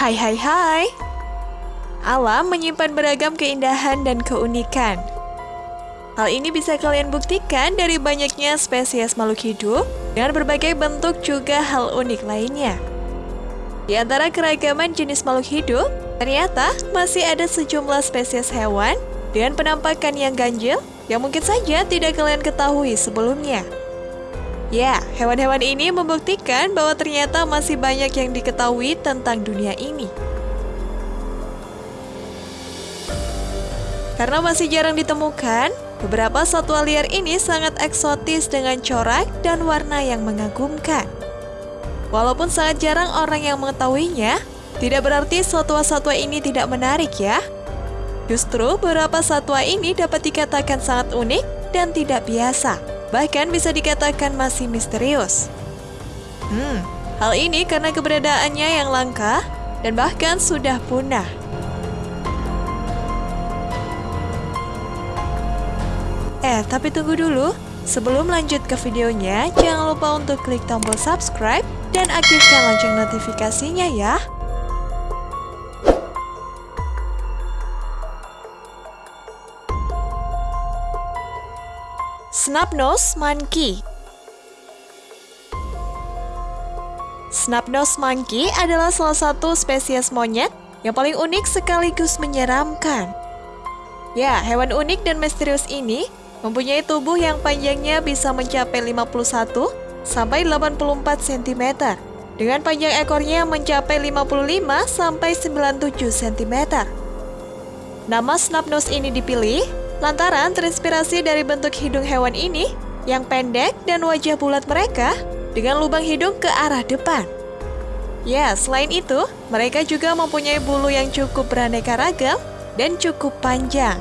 Hai hai hai Alam menyimpan beragam keindahan dan keunikan Hal ini bisa kalian buktikan dari banyaknya spesies makhluk hidup dengan berbagai bentuk juga hal unik lainnya. Di antara keragaman jenis makhluk hidup, ternyata masih ada sejumlah spesies hewan dengan penampakan yang ganjil yang mungkin saja tidak kalian ketahui sebelumnya. Ya, hewan-hewan ini membuktikan bahwa ternyata masih banyak yang diketahui tentang dunia ini. Karena masih jarang ditemukan, beberapa satwa liar ini sangat eksotis dengan corak dan warna yang mengagumkan. Walaupun sangat jarang orang yang mengetahuinya, tidak berarti satwa-satwa ini tidak menarik ya. Justru beberapa satwa ini dapat dikatakan sangat unik dan tidak biasa bahkan bisa dikatakan masih misterius. Hmm, hal ini karena keberadaannya yang langka dan bahkan sudah punah. Eh, tapi tunggu dulu. Sebelum lanjut ke videonya, jangan lupa untuk klik tombol subscribe dan aktifkan lonceng notifikasinya ya. Snubnose Monkey Snubnose Monkey adalah salah satu spesies monyet yang paling unik sekaligus menyeramkan. Ya, hewan unik dan misterius ini mempunyai tubuh yang panjangnya bisa mencapai 51 sampai 84 cm dengan panjang ekornya mencapai 55 sampai 97 cm. Nama Snubnose ini dipilih Lantaran terinspirasi dari bentuk hidung hewan ini yang pendek dan wajah bulat mereka dengan lubang hidung ke arah depan. Ya, selain itu, mereka juga mempunyai bulu yang cukup beraneka ragam dan cukup panjang.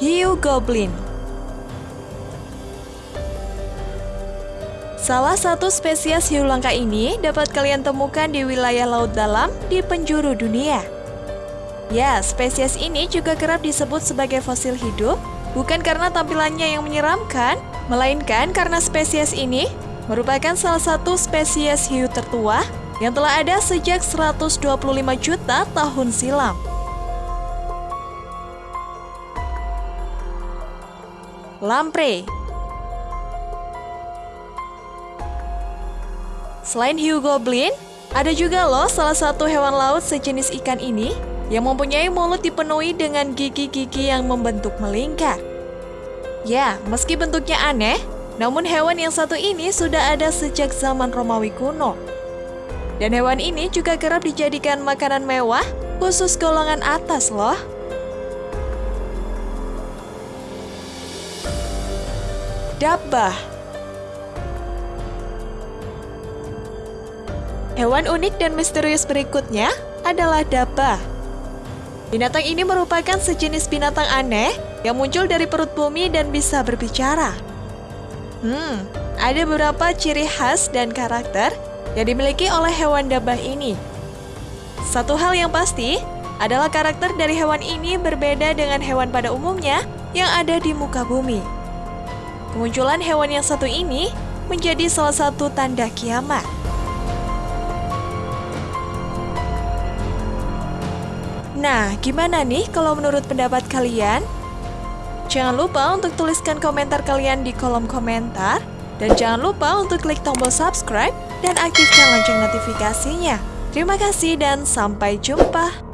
Hiu Goblin Salah satu spesies hiu langka ini dapat kalian temukan di wilayah laut dalam di penjuru dunia. Ya, spesies ini juga kerap disebut sebagai fosil hidup, bukan karena tampilannya yang menyeramkan, melainkan karena spesies ini merupakan salah satu spesies hiu tertua yang telah ada sejak 125 juta tahun silam. Lamprey Selain hiu goblin, ada juga loh salah satu hewan laut sejenis ikan ini yang mempunyai mulut dipenuhi dengan gigi-gigi yang membentuk melingkar. Ya, meski bentuknya aneh, namun hewan yang satu ini sudah ada sejak zaman Romawi kuno. Dan hewan ini juga kerap dijadikan makanan mewah khusus golongan atas loh. Dabah Hewan unik dan misterius berikutnya adalah dabah. Binatang ini merupakan sejenis binatang aneh yang muncul dari perut bumi dan bisa berbicara. Hmm, ada beberapa ciri khas dan karakter yang dimiliki oleh hewan dabah ini. Satu hal yang pasti adalah karakter dari hewan ini berbeda dengan hewan pada umumnya yang ada di muka bumi. Kemunculan hewan yang satu ini menjadi salah satu tanda kiamat. Nah, gimana nih kalau menurut pendapat kalian? Jangan lupa untuk tuliskan komentar kalian di kolom komentar. Dan jangan lupa untuk klik tombol subscribe dan aktifkan lonceng notifikasinya. Terima kasih dan sampai jumpa.